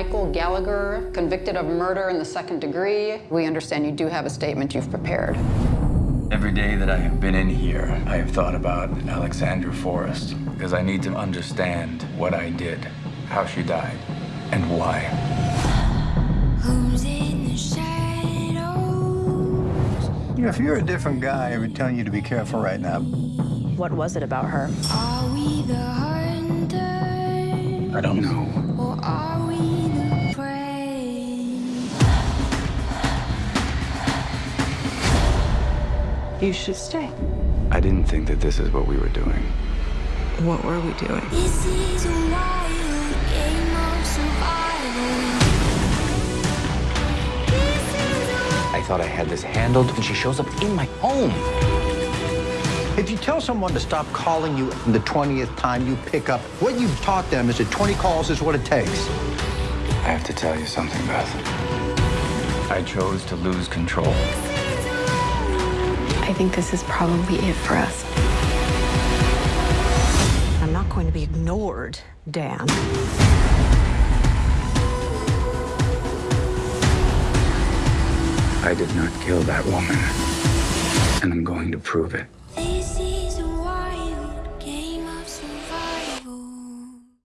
Michael Gallagher, convicted of murder in the second degree. We understand you do have a statement you've prepared. Every day that I have been in here, I have thought about Alexandra Forrest because I need to understand what I did, how she died, and why. Who's in the shadows? You know, if you're a different guy, I would tell you to be careful right now. What was it about her? Are we the hunters? I don't know. Or are we the prey? You should stay. I didn't think that this is what we were doing. What were we doing? This is a wild game of survival. This is a I thought I had this handled, and she shows up in my home. If you tell someone to stop calling you the 20th time you pick up, what you've taught them is that 20 calls is what it takes. I have to tell you something, Beth. I chose to lose control. I think this is probably it for us. I'm not going to be ignored, Dan. I did not kill that woman, and I'm going to prove it.